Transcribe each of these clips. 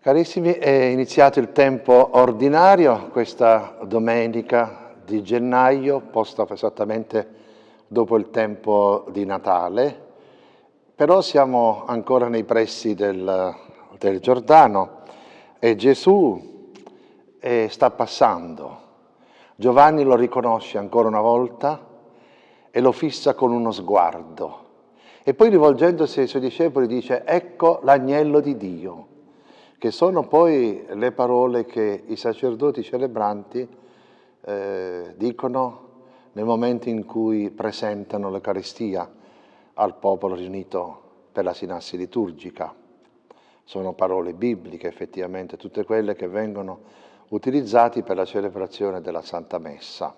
Carissimi, è iniziato il tempo ordinario, questa domenica di gennaio, posta esattamente dopo il tempo di Natale, però siamo ancora nei pressi del, del Giordano e Gesù eh, sta passando. Giovanni lo riconosce ancora una volta e lo fissa con uno sguardo. E poi rivolgendosi ai suoi discepoli dice, ecco l'agnello di Dio che sono poi le parole che i sacerdoti celebranti eh, dicono nel momento in cui presentano l'Eucaristia al popolo riunito per la sinassi liturgica. Sono parole bibliche effettivamente, tutte quelle che vengono utilizzate per la celebrazione della Santa Messa.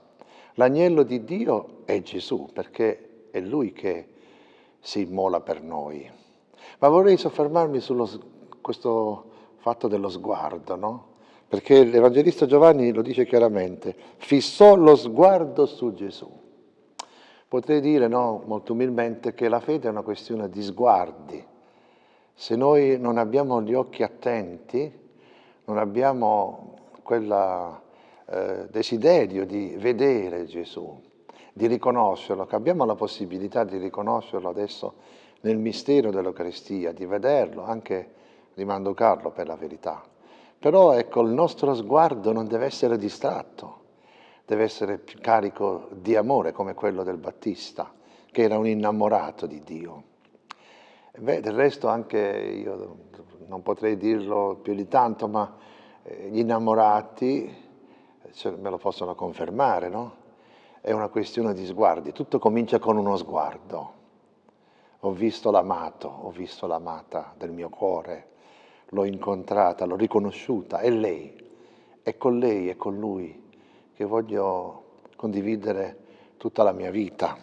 L'agnello di Dio è Gesù, perché è Lui che si immola per noi. Ma vorrei soffermarmi su questo fatto dello sguardo, no? Perché l'Evangelista Giovanni lo dice chiaramente, fissò lo sguardo su Gesù. Potrei dire, no, molto umilmente, che la fede è una questione di sguardi. Se noi non abbiamo gli occhi attenti, non abbiamo quel eh, desiderio di vedere Gesù, di riconoscerlo, che abbiamo la possibilità di riconoscerlo adesso nel mistero dell'Eucaristia, di vederlo anche rimando Carlo per la verità. Però ecco, il nostro sguardo non deve essere distratto, deve essere carico di amore come quello del Battista, che era un innamorato di Dio. Beh, del resto anche io non potrei dirlo più di tanto, ma eh, gli innamorati me lo possono confermare, no? È una questione di sguardi, tutto comincia con uno sguardo. Ho visto l'amato, ho visto l'amata del mio cuore, l'ho incontrata, l'ho riconosciuta, è lei, è con lei, è con lui che voglio condividere tutta la mia vita.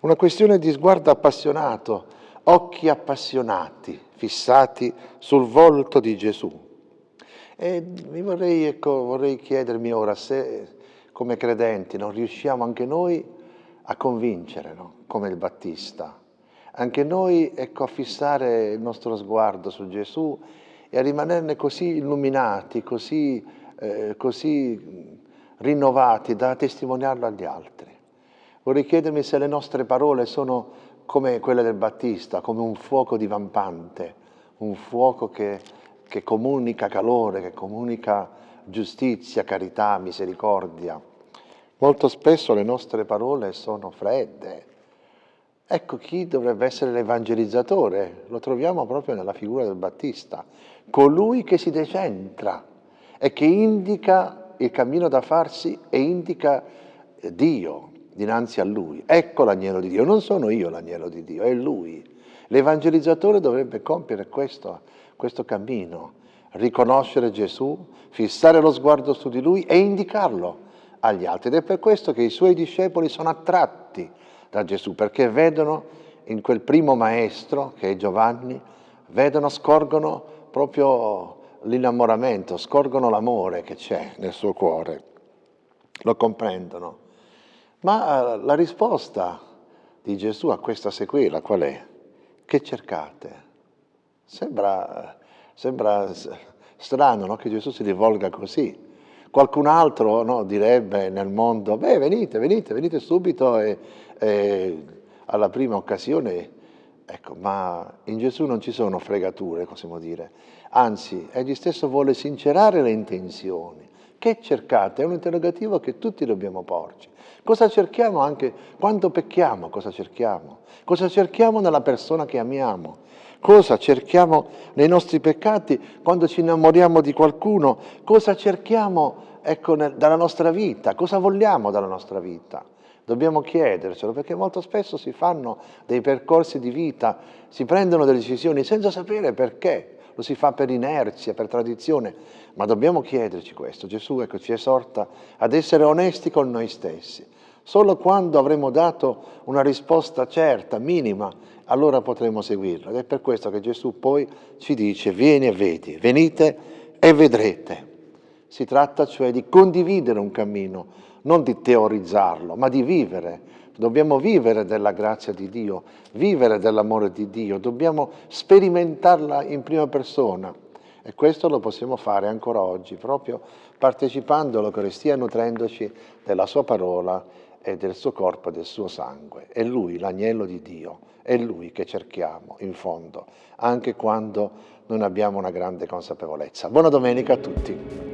Una questione di sguardo appassionato, occhi appassionati, fissati sul volto di Gesù. E mi vorrei, ecco, vorrei chiedermi ora se come credenti non riusciamo anche noi a convincere, no? come il Battista, anche noi ecco, a fissare il nostro sguardo su Gesù e a rimanerne così illuminati, così, eh, così rinnovati da testimoniarlo agli altri. Vorrei chiedermi se le nostre parole sono come quelle del Battista, come un fuoco divampante, un fuoco che, che comunica calore, che comunica giustizia, carità, misericordia. Molto spesso le nostre parole sono fredde, Ecco chi dovrebbe essere l'evangelizzatore, lo troviamo proprio nella figura del Battista, colui che si decentra e che indica il cammino da farsi e indica Dio dinanzi a lui. Ecco l'agnello di Dio, non sono io l'agnello di Dio, è lui. L'evangelizzatore dovrebbe compiere questo, questo cammino, riconoscere Gesù, fissare lo sguardo su di lui e indicarlo agli altri. Ed è per questo che i suoi discepoli sono attratti da Gesù, perché vedono in quel primo maestro, che è Giovanni, vedono, scorgono proprio l'innamoramento, scorgono l'amore che c'è nel suo cuore, lo comprendono. Ma eh, la risposta di Gesù a questa sequela qual è? Che cercate? Sembra, sembra strano no? che Gesù si rivolga così. Qualcun altro no, direbbe nel mondo, beh venite, venite, venite subito e, e alla prima occasione, ecco, ma in Gesù non ci sono fregature, possiamo dire, anzi, egli stesso vuole sincerare le intenzioni. Che cercate? È un interrogativo che tutti dobbiamo porci. Cosa cerchiamo anche quando pecchiamo? Cosa cerchiamo? Cosa cerchiamo nella persona che amiamo? Cosa cerchiamo nei nostri peccati quando ci innamoriamo di qualcuno? Cosa cerchiamo ecco, nel, dalla nostra vita? Cosa vogliamo dalla nostra vita? Dobbiamo chiedercelo perché molto spesso si fanno dei percorsi di vita, si prendono delle decisioni senza sapere perché, lo si fa per inerzia, per tradizione, ma dobbiamo chiederci questo. Gesù ecco, ci esorta ad essere onesti con noi stessi. Solo quando avremo dato una risposta certa, minima, allora potremo seguirlo. Ed è per questo che Gesù poi ci dice, vieni e vedi, venite e vedrete. Si tratta cioè di condividere un cammino, non di teorizzarlo, ma di vivere. Dobbiamo vivere della grazia di Dio, vivere dell'amore di Dio, dobbiamo sperimentarla in prima persona. E questo lo possiamo fare ancora oggi, proprio partecipando all'Eucaristia, nutrendoci della sua parola e del suo corpo e del suo sangue. È Lui, l'agnello di Dio, è Lui che cerchiamo, in fondo, anche quando non abbiamo una grande consapevolezza. Buona domenica a tutti.